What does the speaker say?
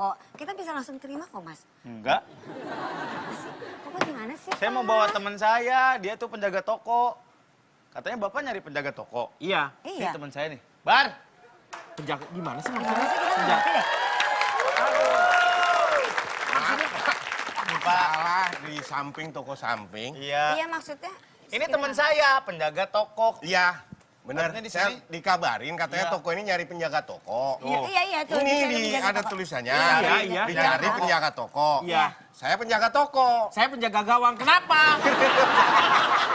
toko. Kita bisa langsung terima kok, Mas. Enggak. Bapak gimana sih, Saya mau bawa teman saya, dia tuh penjaga toko. Katanya Bapak nyari penjaga toko. Iya. Ini Iya. teman saya nih. Bar, Penjaga gimana sih maksudnya? Penjaga. Salah di samping toko samping. Iya. Iya maksudnya. Ini teman saya, penjaga toko. Iya, benar. Katanya di Saya sini. dikabarin katanya Iya. toko ini nyari penjaga toko. Iya, iya, iya. Tuh, ini di ada toko. tulisannya. Iya, iya. Dicari Iya. penjaga toko. Iya. Saya penjaga toko. Saya penjaga gawang. Kenapa?